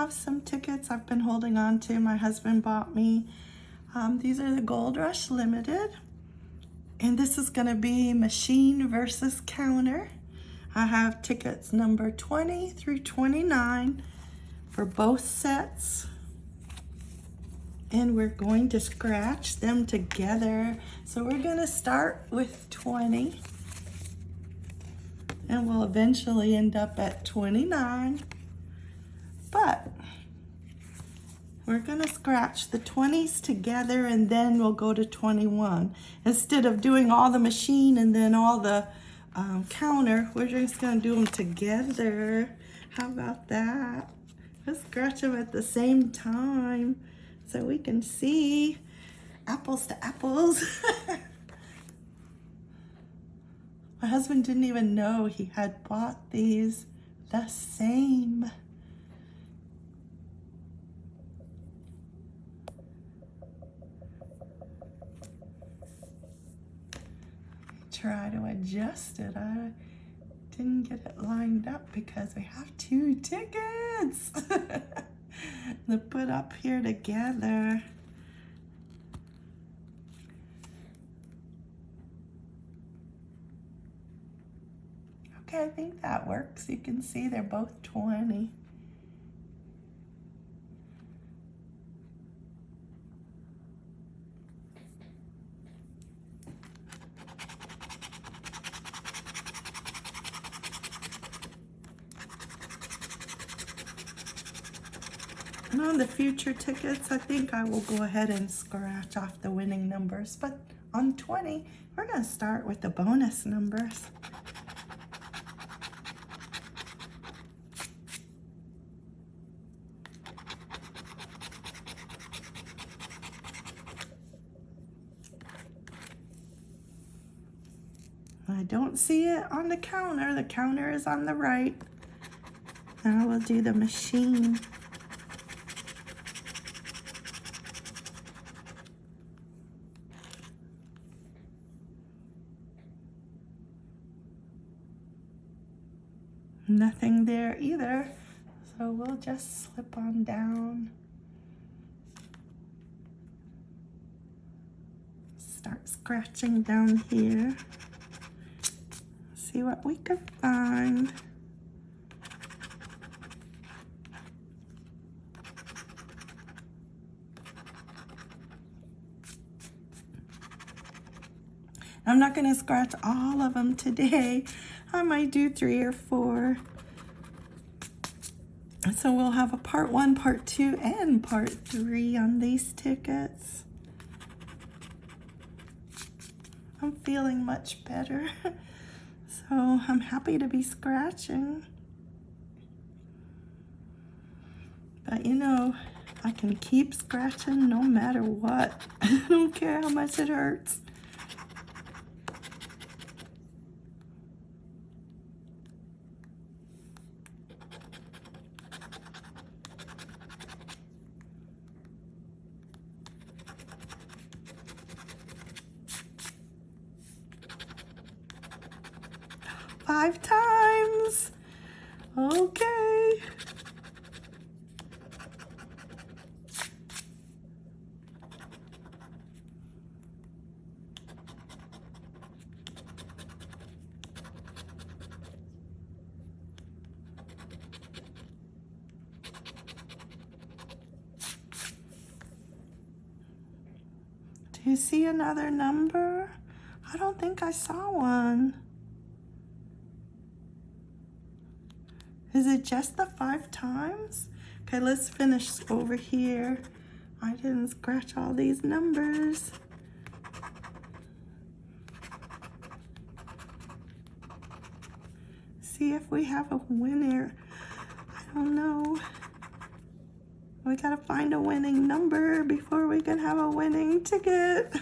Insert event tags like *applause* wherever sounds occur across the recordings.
have some tickets I've been holding on to. My husband bought me. Um, these are the Gold Rush Limited. And this is gonna be machine versus counter. I have tickets number 20 through 29 for both sets. And we're going to scratch them together. So we're gonna start with 20 and we'll eventually end up at 29. But we're gonna scratch the 20s together and then we'll go to 21. Instead of doing all the machine and then all the um, counter, we're just gonna do them together. How about that? Let's scratch them at the same time so we can see apples to apples. *laughs* My husband didn't even know he had bought these the same. Try to adjust it. I didn't get it lined up because we have two tickets *laughs* to put up here together. Okay, I think that works. You can see they're both 20. And on the future tickets, I think I will go ahead and scratch off the winning numbers. But on 20, we're going to start with the bonus numbers. I don't see it on the counter. The counter is on the right. Now we'll do the machine. Nothing there either. So we'll just slip on down. Start scratching down here see what we can find. I'm not going to scratch all of them today. I might do three or four. So we'll have a part one, part two, and part three on these tickets. I'm feeling much better. *laughs* So I'm happy to be scratching. But you know, I can keep scratching no matter what. *laughs* I don't care how much it hurts. five times. Okay. Do you see another number? I don't think I saw one. Is it just the five times? Okay, let's finish over here. I didn't scratch all these numbers. See if we have a winner. I don't know. We gotta find a winning number before we can have a winning ticket.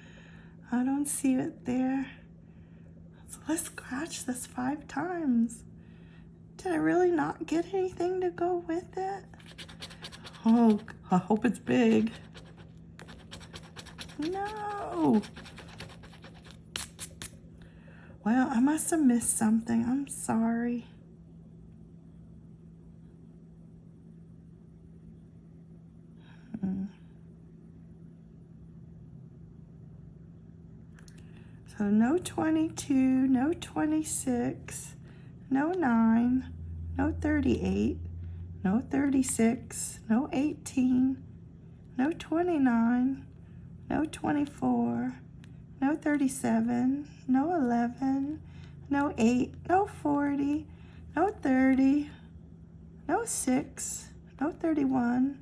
*laughs* I don't see it there. So let's scratch this five times. Did I really not get anything to go with it? Oh, I hope it's big. No. Well, I must have missed something. I'm sorry. Mm-mm. So no 22, no 26, no 9, no 38, no 36, no 18, no 29, no 24, no 37, no 11, no 8, no 40, no 30, no 6, no 31.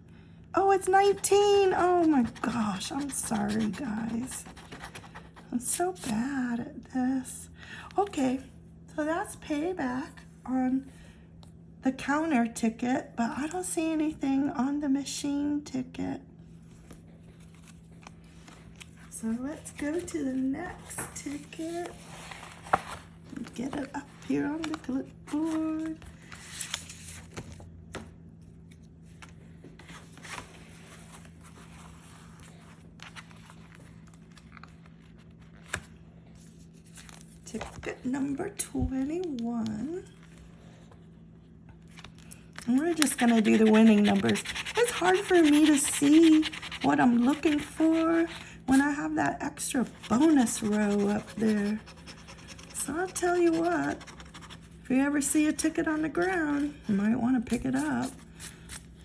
Oh, it's 19. Oh my gosh, I'm sorry, guys. I'm so bad at this. Okay, so that's payback on the counter ticket, but I don't see anything on the machine ticket. So let's go to the next ticket. Get it up here on the clipboard. Ticket number 21. And we're just going to do the winning numbers. It's hard for me to see what I'm looking for when I have that extra bonus row up there. So I'll tell you what, if you ever see a ticket on the ground, you might want to pick it up.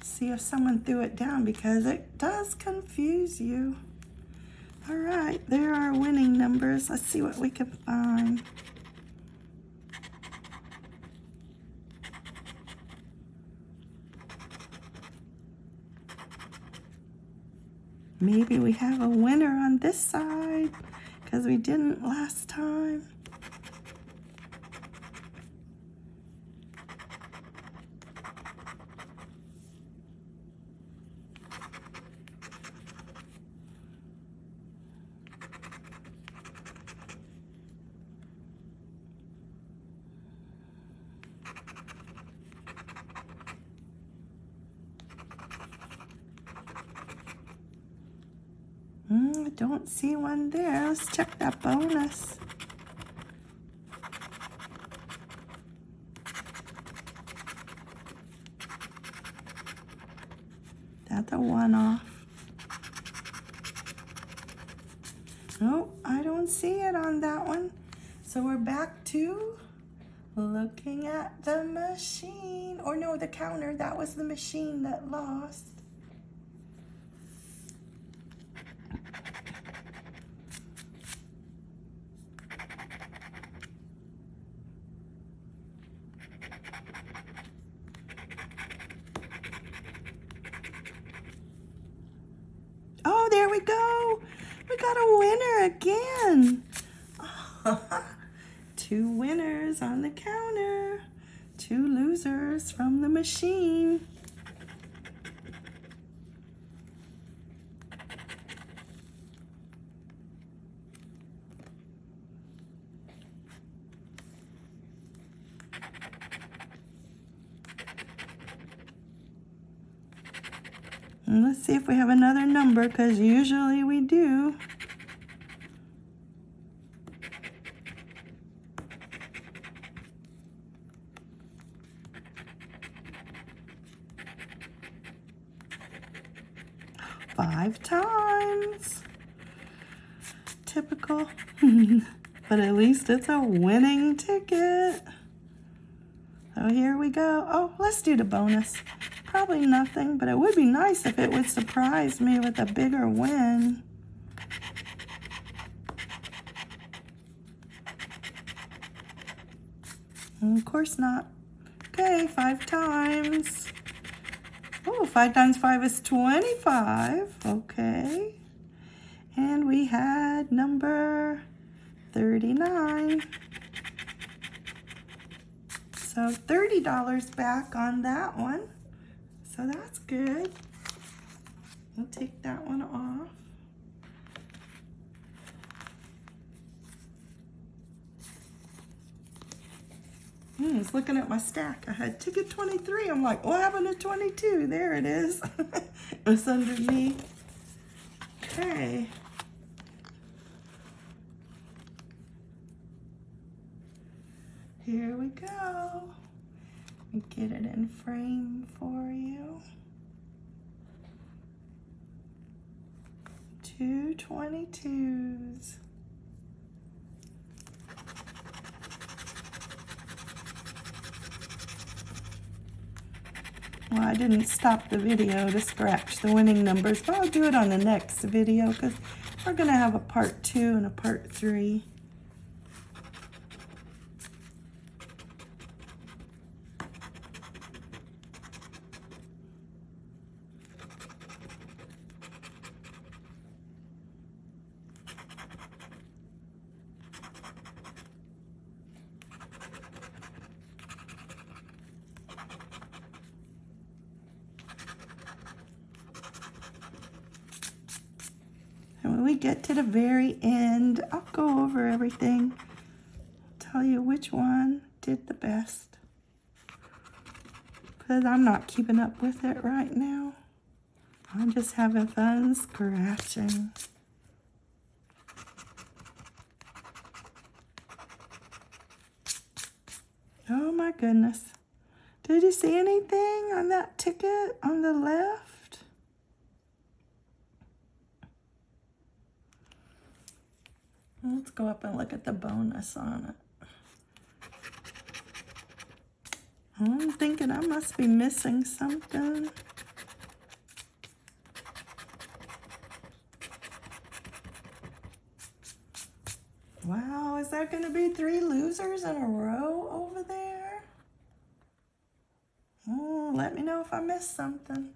See if someone threw it down because it does confuse you. All right, there are winning numbers. Let's see what we can find. Maybe we have a winner on this side because we didn't last time. Mm, I don't see one there. Let's check that bonus. That's a one-off. No, I don't see it on that one. So we're back to looking at the machine. Or no, the counter. That was the machine that lost. Oh, there we go. We got a winner again. Two winners on the counter. Two losers from the machine. And let's see if we have another number, because usually we do. Five times. Typical. *laughs* but at least it's a winning ticket. So here we go. Oh, let's do the bonus. Probably nothing, but it would be nice if it would surprise me with a bigger win. Of course not. Okay, five times. Oh, five times five is 25. Okay. And we had number 39. So $30 back on that one. So that's good. We'll take that one off. Hmm, I was looking at my stack. I had ticket 23. I'm like, what happened to 22? There it is. *laughs* it was underneath. Okay. Here we go. We get it in frame for you. 222s. Well, I didn't stop the video to scratch the winning numbers, but I'll do it on the next video because we're going to have a part two and a part three. We get to the very end, I'll go over everything, tell you which one did the best. Because I'm not keeping up with it right now. I'm just having fun scratching. Oh my goodness. Did you see anything on that ticket on the left? Let's go up and look at the bonus on it. I'm thinking I must be missing something. Wow, is that going to be three losers in a row over there? Oh, let me know if I missed something.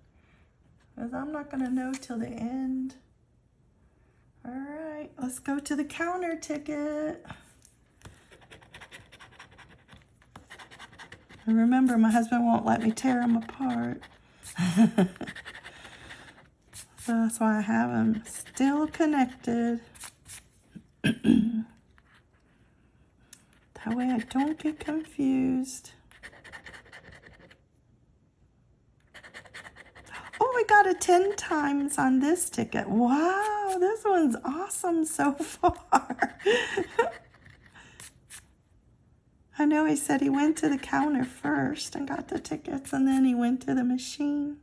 Because I'm not going to know till the end. All right, let's go to the counter ticket. And remember, my husband won't let me tear them apart. so *laughs* that's why I have them still connected. *clears throat* that way I don't get confused. Oh, we got a 10 times on this ticket. Wow, this one's awesome so *laughs* far. I know he said he went to the counter first and got the tickets and then he went to the machine.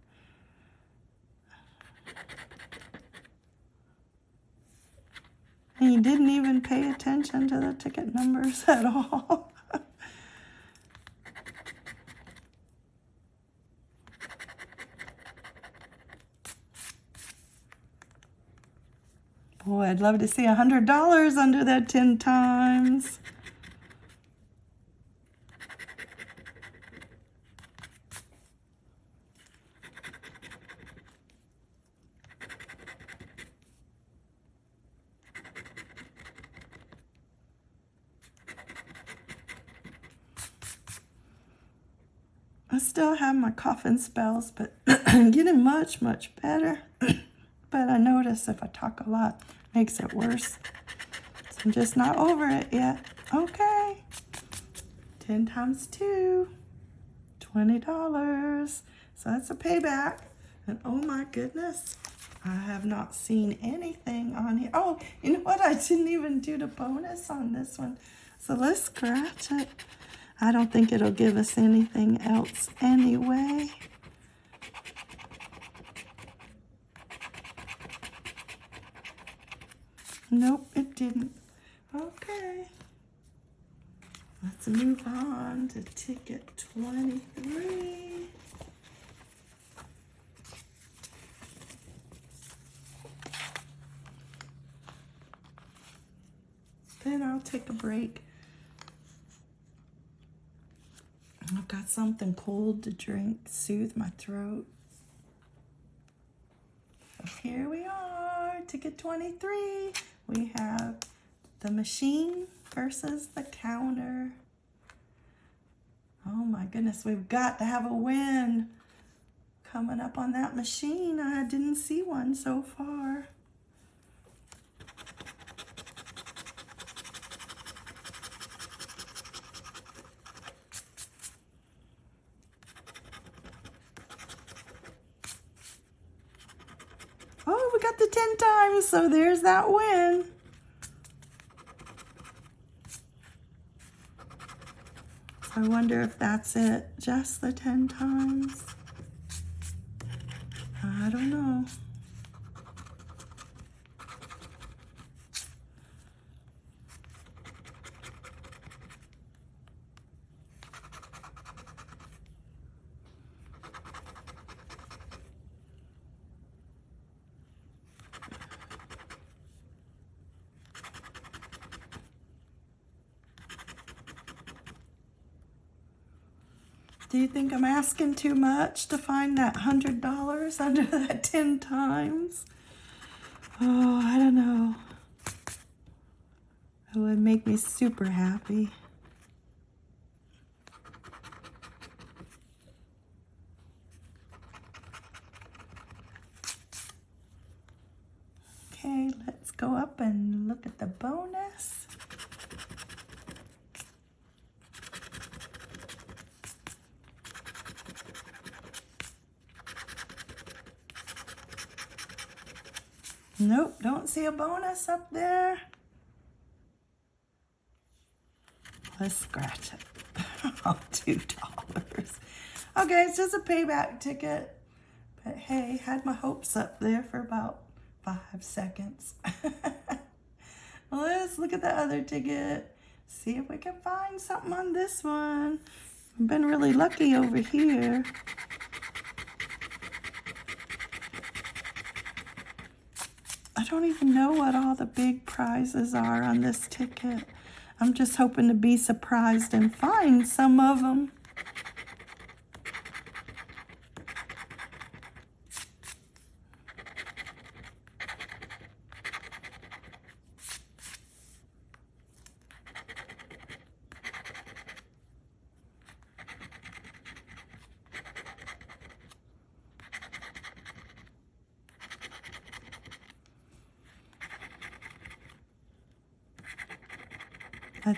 And he didn't even pay attention to the ticket numbers *laughs* at all. Boy, I'd love to see a $100 under that 10 times. I still have my coughing spells, but *clears throat* I'm getting much, much better. *clears throat* but I notice if I talk a lot, makes it worse. So I'm just not over it yet. Okay. 10 times 2, $20. So that's a payback. And oh my goodness, I have not seen anything on here. Oh, you know what? I didn't even do the bonus on this one. So let's scratch it. I don't think it'll give us anything else anyway. Nope, it didn't. Okay. Let's move on to ticket 23. Then I'll take a break I've got something cold to drink, to soothe my throat. Here we are, ticket 23. We have the machine versus the counter. Oh my goodness, we've got to have a win coming up on that machine. I didn't see one so far. Got the 10 times, so there's that win. I wonder if that's it, just the 10 times. I don't know. Do you think I'm asking too much to find that hundred dollars *laughs* under that ten times? Oh, I don't know. It would make me super happy. Okay, let's go up and look at the bonus. Nope, don't see a bonus up there. Let's scratch it. *laughs* oh, two dollars. Okay, it's just a payback ticket. But hey, had my hopes up there for about five seconds. *laughs* Let's look at the other ticket. See if we can find something on this one. I've been really lucky over here. I don't even know what all the big prizes are on this ticket. I'm just hoping to be surprised and find some of them.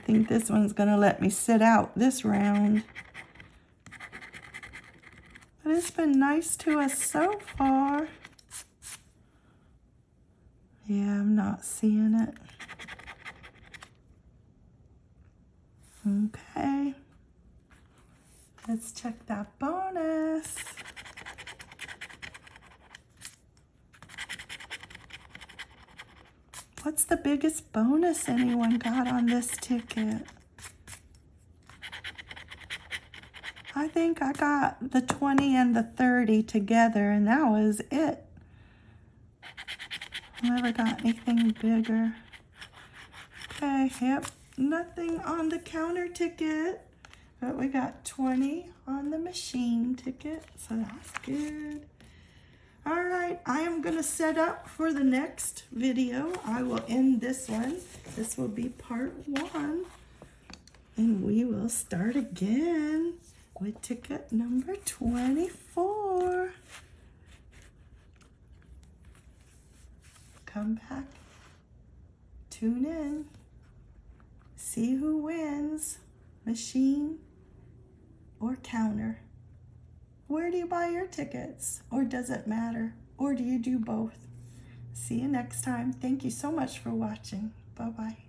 Think this one's going to let me sit out this round. But it's been nice to us so far. Yeah, I'm not seeing it. Okay. Let's check that bonus. What's the biggest bonus anyone got on this ticket? I think I got the 20 and the 30 together and that was it. Never got anything bigger. Okay, yep, nothing on the counter ticket, but we got 20 on the machine ticket, so that's good. All right, I am gonna set up for the next video. I will end this one. This will be part one. And we will start again with ticket number 24. Come back, tune in, see who wins, machine or counter. Where do you buy your tickets? Or does it matter? Or do you do both? See you next time. Thank you so much for watching. Bye-bye.